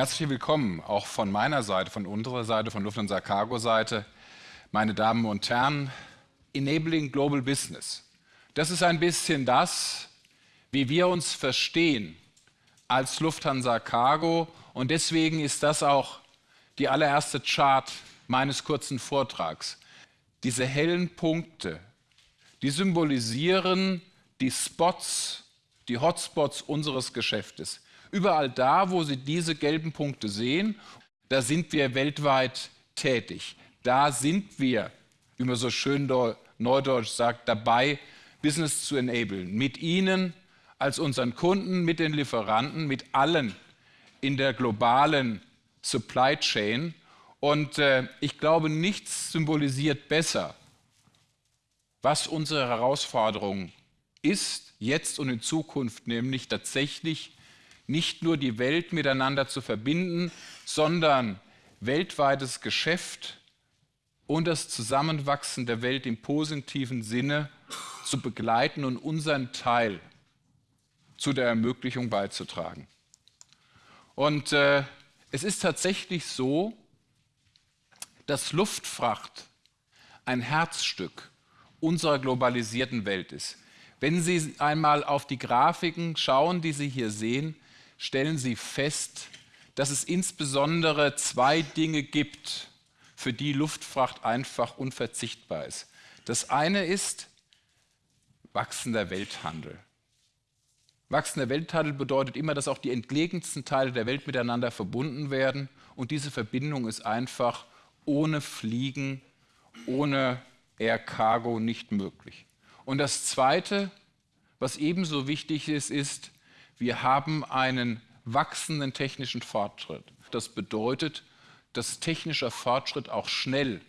Herzlich willkommen auch von meiner Seite, von unserer Seite, von Lufthansa Cargo Seite, meine Damen und Herren. Enabling Global Business. Das ist ein bisschen das, wie wir uns verstehen als Lufthansa Cargo. Und deswegen ist das auch die allererste Chart meines kurzen Vortrags. Diese hellen Punkte, die symbolisieren die Spots, die Hotspots unseres Geschäftes. Überall da, wo Sie diese gelben Punkte sehen, da sind wir weltweit tätig. Da sind wir, wie man so schön neudeutsch sagt, dabei, Business zu enablen. Mit Ihnen als unseren Kunden, mit den Lieferanten, mit allen in der globalen Supply Chain. Und äh, ich glaube, nichts symbolisiert besser, was unsere Herausforderung ist, jetzt und in Zukunft, nämlich tatsächlich nicht nur die Welt miteinander zu verbinden, sondern weltweites Geschäft und das Zusammenwachsen der Welt im positiven Sinne zu begleiten und unseren Teil zu der Ermöglichung beizutragen. Und äh, es ist tatsächlich so, dass Luftfracht ein Herzstück unserer globalisierten Welt ist. Wenn Sie einmal auf die Grafiken schauen, die Sie hier sehen, stellen Sie fest, dass es insbesondere zwei Dinge gibt, für die Luftfracht einfach unverzichtbar ist. Das eine ist wachsender Welthandel. Wachsender Welthandel bedeutet immer, dass auch die entlegensten Teile der Welt miteinander verbunden werden. Und diese Verbindung ist einfach ohne Fliegen, ohne Air Cargo nicht möglich. Und das Zweite, was ebenso wichtig ist, ist, wir haben einen wachsenden technischen Fortschritt. Das bedeutet, dass technischer Fortschritt auch schnell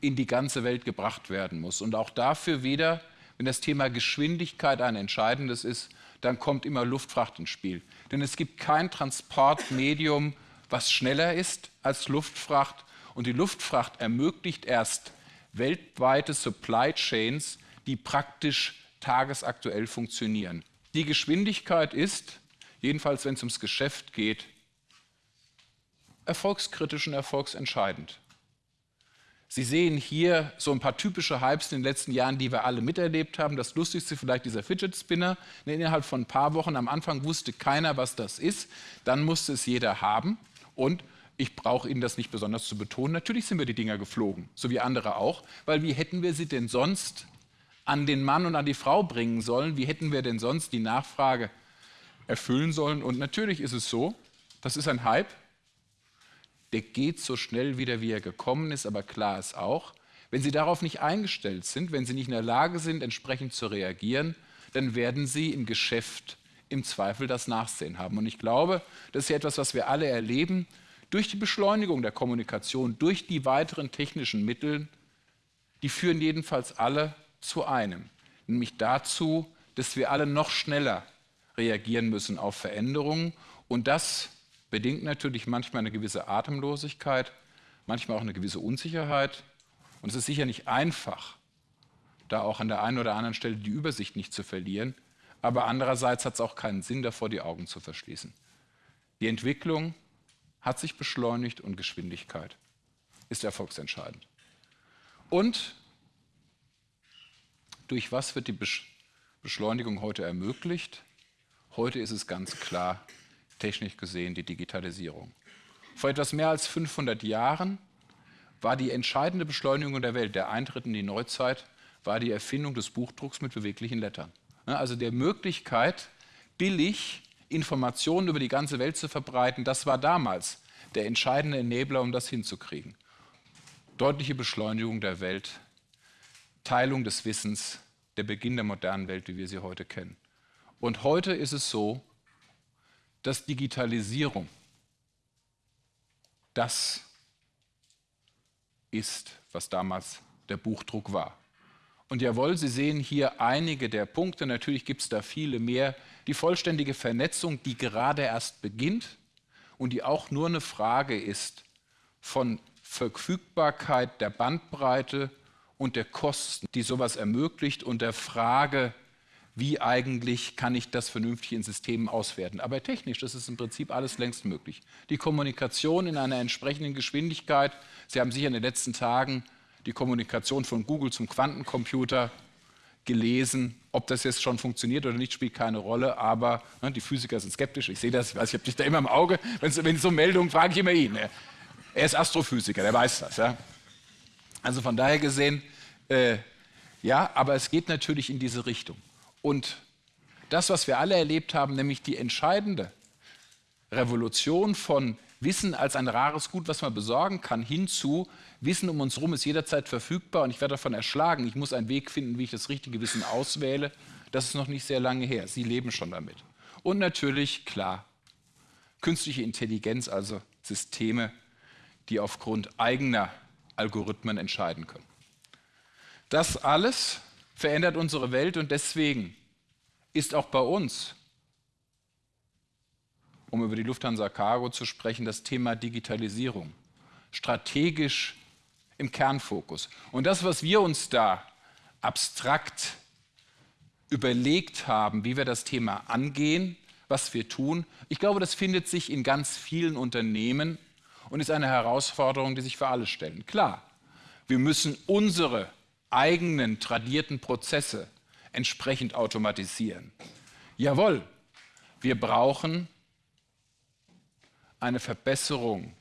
in die ganze Welt gebracht werden muss. Und auch dafür wieder, wenn das Thema Geschwindigkeit ein entscheidendes ist, dann kommt immer Luftfracht ins Spiel. Denn es gibt kein Transportmedium, was schneller ist als Luftfracht. Und die Luftfracht ermöglicht erst weltweite Supply Chains, die praktisch tagesaktuell funktionieren. Die Geschwindigkeit ist, jedenfalls wenn es ums Geschäft geht, erfolgskritisch und erfolgsentscheidend. Sie sehen hier so ein paar typische Hypes in den letzten Jahren, die wir alle miterlebt haben. Das lustigste vielleicht dieser Fidget Spinner. Innerhalb von ein paar Wochen, am Anfang wusste keiner, was das ist. Dann musste es jeder haben. Und ich brauche Ihnen das nicht besonders zu betonen. Natürlich sind wir die Dinger geflogen, so wie andere auch. Weil wie hätten wir sie denn sonst an den Mann und an die Frau bringen sollen. Wie hätten wir denn sonst die Nachfrage erfüllen sollen? Und natürlich ist es so, das ist ein Hype, der geht so schnell wieder, wie er gekommen ist, aber klar ist auch, wenn Sie darauf nicht eingestellt sind, wenn Sie nicht in der Lage sind, entsprechend zu reagieren, dann werden Sie im Geschäft im Zweifel das Nachsehen haben. Und ich glaube, das ist ja etwas, was wir alle erleben, durch die Beschleunigung der Kommunikation, durch die weiteren technischen Mittel, die führen jedenfalls alle zu einem, nämlich dazu, dass wir alle noch schneller reagieren müssen auf Veränderungen. Und das bedingt natürlich manchmal eine gewisse Atemlosigkeit, manchmal auch eine gewisse Unsicherheit. Und es ist sicher nicht einfach, da auch an der einen oder anderen Stelle die Übersicht nicht zu verlieren. Aber andererseits hat es auch keinen Sinn, davor die Augen zu verschließen. Die Entwicklung hat sich beschleunigt und Geschwindigkeit ist erfolgsentscheidend. Und durch was wird die Beschleunigung heute ermöglicht? Heute ist es ganz klar, technisch gesehen, die Digitalisierung. Vor etwas mehr als 500 Jahren war die entscheidende Beschleunigung der Welt, der Eintritt in die Neuzeit, war die Erfindung des Buchdrucks mit beweglichen Lettern. Also der Möglichkeit, billig Informationen über die ganze Welt zu verbreiten, das war damals der entscheidende Enabler, um das hinzukriegen. Deutliche Beschleunigung der Welt Teilung des Wissens, der Beginn der modernen Welt, wie wir sie heute kennen. Und heute ist es so, dass Digitalisierung das ist, was damals der Buchdruck war. Und jawohl, Sie sehen hier einige der Punkte, natürlich gibt es da viele mehr. Die vollständige Vernetzung, die gerade erst beginnt und die auch nur eine Frage ist von Verfügbarkeit der Bandbreite und der Kosten, die sowas ermöglicht und der Frage, wie eigentlich kann ich das vernünftig in Systemen auswerten. Aber technisch das ist im Prinzip alles längst möglich. Die Kommunikation in einer entsprechenden Geschwindigkeit, Sie haben sicher in den letzten Tagen die Kommunikation von Google zum Quantencomputer gelesen. Ob das jetzt schon funktioniert oder nicht, spielt keine Rolle, aber ne, die Physiker sind skeptisch. Ich sehe das, ich, ich habe dich da immer im Auge. Wenn so Meldungen, frage ich immer ihn. Er ist Astrophysiker, der weiß das. Ja? Also von daher gesehen, äh, ja, aber es geht natürlich in diese Richtung. Und das, was wir alle erlebt haben, nämlich die entscheidende Revolution von Wissen als ein rares Gut, was man besorgen kann, hinzu, Wissen um uns herum ist jederzeit verfügbar und ich werde davon erschlagen. Ich muss einen Weg finden, wie ich das richtige Wissen auswähle. Das ist noch nicht sehr lange her. Sie leben schon damit. Und natürlich, klar, künstliche Intelligenz, also Systeme, die aufgrund eigener Algorithmen entscheiden können. Das alles verändert unsere Welt und deswegen ist auch bei uns, um über die Lufthansa Cargo zu sprechen, das Thema Digitalisierung strategisch im Kernfokus. Und das, was wir uns da abstrakt überlegt haben, wie wir das Thema angehen, was wir tun, ich glaube, das findet sich in ganz vielen Unternehmen und ist eine Herausforderung, die sich für alle stellen. Klar, wir müssen unsere eigenen tradierten Prozesse entsprechend automatisieren. Jawohl, wir brauchen eine Verbesserung,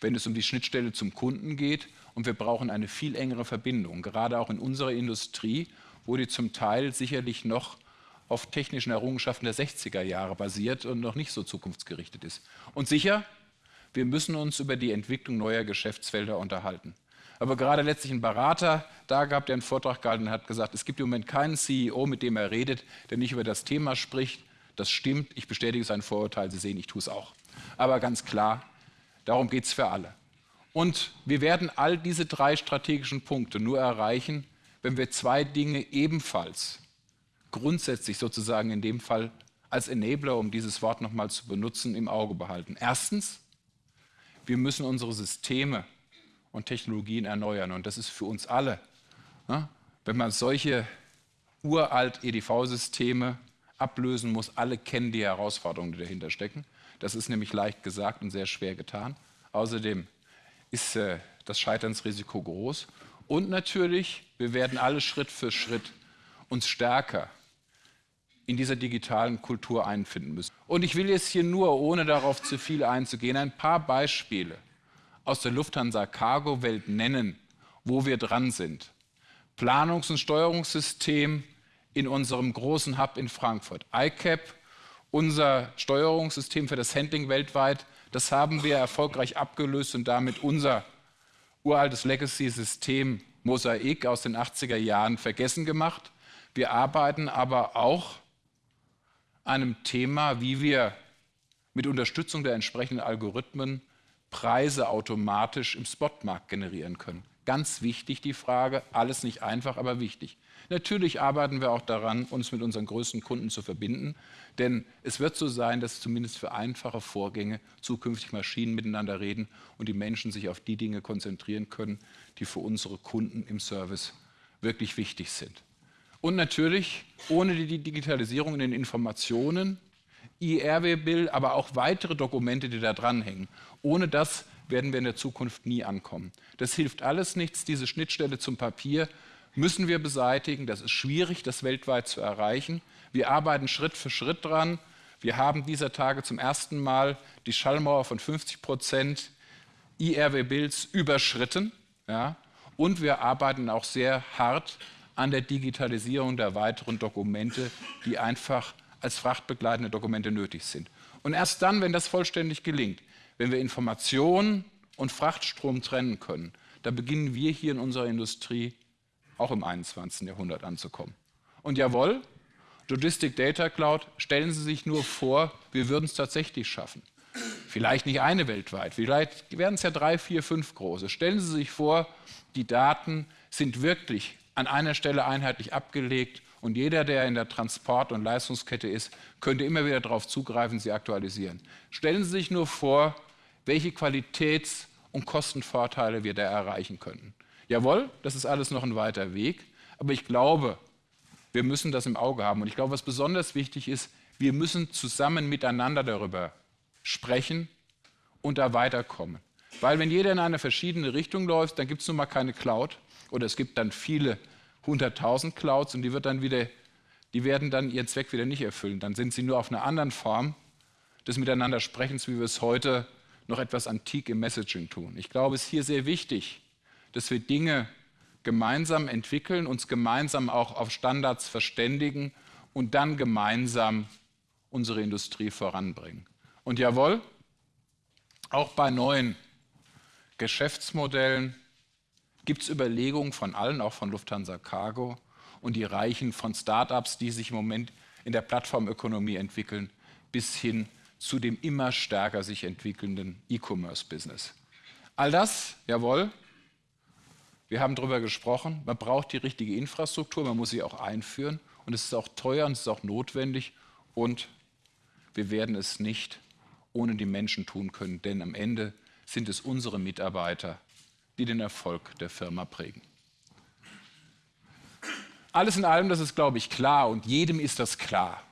wenn es um die Schnittstelle zum Kunden geht und wir brauchen eine viel engere Verbindung, gerade auch in unserer Industrie, wo die zum Teil sicherlich noch auf technischen Errungenschaften der 60er Jahre basiert und noch nicht so zukunftsgerichtet ist. Und sicher, wir müssen uns über die Entwicklung neuer Geschäftsfelder unterhalten. Aber gerade letztlich ein Berater da gab, der einen Vortrag gehalten hat, gesagt, es gibt im Moment keinen CEO, mit dem er redet, der nicht über das Thema spricht. Das stimmt, ich bestätige sein Vorurteil, Sie sehen, ich tue es auch. Aber ganz klar, darum geht es für alle. Und wir werden all diese drei strategischen Punkte nur erreichen, wenn wir zwei Dinge ebenfalls grundsätzlich sozusagen in dem Fall als Enabler, um dieses Wort nochmal zu benutzen, im Auge behalten. Erstens, wir müssen unsere Systeme und Technologien erneuern. Und das ist für uns alle, ne, wenn man solche uralt EDV-Systeme ablösen muss, alle kennen die Herausforderungen, die dahinter stecken. Das ist nämlich leicht gesagt und sehr schwer getan. Außerdem ist äh, das Scheiternsrisiko groß. Und natürlich, wir werden alle Schritt für Schritt uns stärker in dieser digitalen Kultur einfinden müssen. Und ich will jetzt hier nur, ohne darauf zu viel einzugehen, ein paar Beispiele aus der Lufthansa Cargo Welt nennen, wo wir dran sind. Planungs- und Steuerungssystem in unserem großen Hub in Frankfurt. ICAP, unser Steuerungssystem für das Handling weltweit, das haben wir erfolgreich abgelöst und damit unser uraltes Legacy-System Mosaik aus den 80er Jahren vergessen gemacht. Wir arbeiten aber auch einem Thema, wie wir mit Unterstützung der entsprechenden Algorithmen Preise automatisch im Spotmarkt generieren können. Ganz wichtig die Frage, alles nicht einfach, aber wichtig. Natürlich arbeiten wir auch daran, uns mit unseren größten Kunden zu verbinden, denn es wird so sein, dass zumindest für einfache Vorgänge zukünftig Maschinen miteinander reden und die Menschen sich auf die Dinge konzentrieren können, die für unsere Kunden im Service wirklich wichtig sind. Und natürlich, ohne die Digitalisierung in den Informationen, IRW-Bill, aber auch weitere Dokumente, die da dranhängen, ohne das werden wir in der Zukunft nie ankommen. Das hilft alles nichts, diese Schnittstelle zum Papier müssen wir beseitigen. Das ist schwierig, das weltweit zu erreichen. Wir arbeiten Schritt für Schritt dran. Wir haben dieser Tage zum ersten Mal die Schallmauer von 50 Prozent IRW-Bills überschritten. Ja? Und wir arbeiten auch sehr hart an der Digitalisierung der weiteren Dokumente, die einfach als frachtbegleitende Dokumente nötig sind. Und erst dann, wenn das vollständig gelingt, wenn wir Information und Frachtstrom trennen können, da beginnen wir hier in unserer Industrie auch im 21. Jahrhundert anzukommen. Und jawohl, Logistic Data Cloud, stellen Sie sich nur vor, wir würden es tatsächlich schaffen. Vielleicht nicht eine weltweit, vielleicht werden es ja drei, vier, fünf große. Stellen Sie sich vor, die Daten sind wirklich an einer Stelle einheitlich abgelegt und jeder, der in der Transport- und Leistungskette ist, könnte immer wieder darauf zugreifen, sie aktualisieren. Stellen Sie sich nur vor, welche Qualitäts- und Kostenvorteile wir da erreichen könnten. Jawohl, das ist alles noch ein weiter Weg, aber ich glaube, wir müssen das im Auge haben. Und ich glaube, was besonders wichtig ist, wir müssen zusammen miteinander darüber sprechen und da weiterkommen. Weil wenn jeder in eine verschiedene Richtung läuft, dann gibt es nun mal keine Cloud oder es gibt dann viele hunderttausend Clouds und die, wird dann wieder, die werden dann ihren Zweck wieder nicht erfüllen. Dann sind sie nur auf einer anderen Form des Miteinandersprechens, wie wir es heute noch etwas antik im Messaging tun. Ich glaube, es ist hier sehr wichtig, dass wir Dinge gemeinsam entwickeln, uns gemeinsam auch auf Standards verständigen und dann gemeinsam unsere Industrie voranbringen. Und jawohl, auch bei neuen Geschäftsmodellen gibt es Überlegungen von allen, auch von Lufthansa Cargo, und die reichen von Startups, die sich im Moment in der Plattformökonomie entwickeln, bis hin zu dem immer stärker sich entwickelnden E-Commerce-Business. All das, jawohl, wir haben darüber gesprochen, man braucht die richtige Infrastruktur, man muss sie auch einführen und es ist auch teuer und es ist auch notwendig und wir werden es nicht ohne die Menschen tun können, denn am Ende sind es unsere Mitarbeiter, die den Erfolg der Firma prägen. Alles in allem, das ist, glaube ich, klar und jedem ist das klar.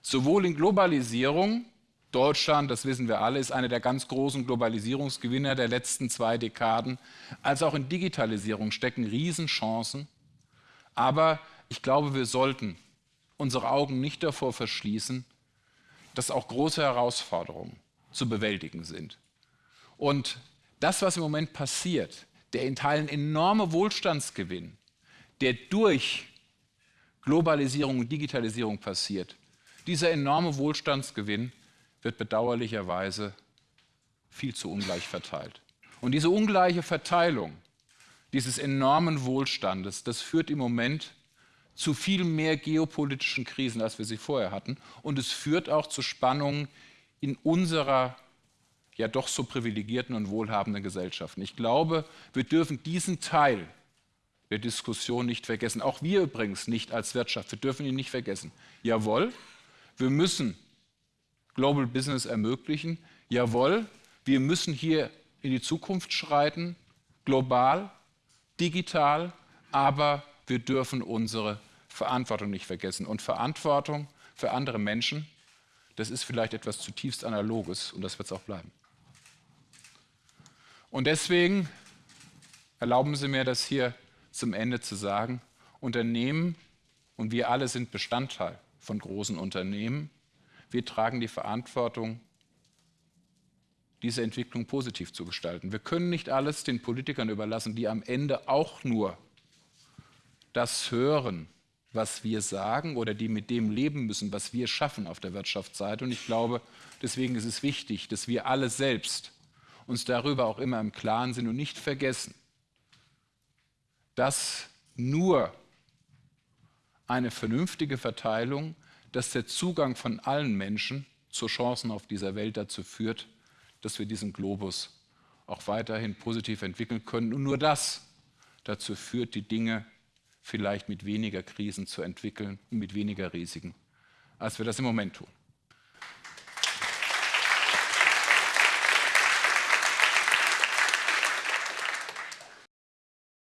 Sowohl in Globalisierung Deutschland, das wissen wir alle, ist einer der ganz großen Globalisierungsgewinner der letzten zwei Dekaden. Als auch in Digitalisierung stecken Riesenchancen. Aber ich glaube, wir sollten unsere Augen nicht davor verschließen, dass auch große Herausforderungen zu bewältigen sind. Und das, was im Moment passiert, der in Teilen enorme Wohlstandsgewinn, der durch Globalisierung und Digitalisierung passiert, dieser enorme Wohlstandsgewinn wird bedauerlicherweise viel zu ungleich verteilt. Und diese ungleiche Verteilung dieses enormen Wohlstandes, das führt im Moment zu viel mehr geopolitischen Krisen, als wir sie vorher hatten. Und es führt auch zu Spannungen in unserer ja doch so privilegierten und wohlhabenden Gesellschaften. Ich glaube, wir dürfen diesen Teil der Diskussion nicht vergessen. Auch wir übrigens nicht als Wirtschaft. Wir dürfen ihn nicht vergessen. Jawohl, wir müssen Global Business ermöglichen. Jawohl, wir müssen hier in die Zukunft schreiten, global, digital, aber wir dürfen unsere Verantwortung nicht vergessen. Und Verantwortung für andere Menschen, das ist vielleicht etwas zutiefst Analoges und das wird es auch bleiben. Und deswegen erlauben Sie mir das hier zum Ende zu sagen. Unternehmen, und wir alle sind Bestandteil von großen Unternehmen, wir tragen die Verantwortung, diese Entwicklung positiv zu gestalten. Wir können nicht alles den Politikern überlassen, die am Ende auch nur das hören, was wir sagen oder die mit dem leben müssen, was wir schaffen auf der Wirtschaftsseite. Und ich glaube, deswegen ist es wichtig, dass wir alle selbst uns darüber auch immer im Klaren sind und nicht vergessen, dass nur eine vernünftige Verteilung dass der Zugang von allen Menschen zu Chancen auf dieser Welt dazu führt, dass wir diesen Globus auch weiterhin positiv entwickeln können. Und nur das dazu führt, die Dinge vielleicht mit weniger Krisen zu entwickeln und mit weniger Risiken, als wir das im Moment tun.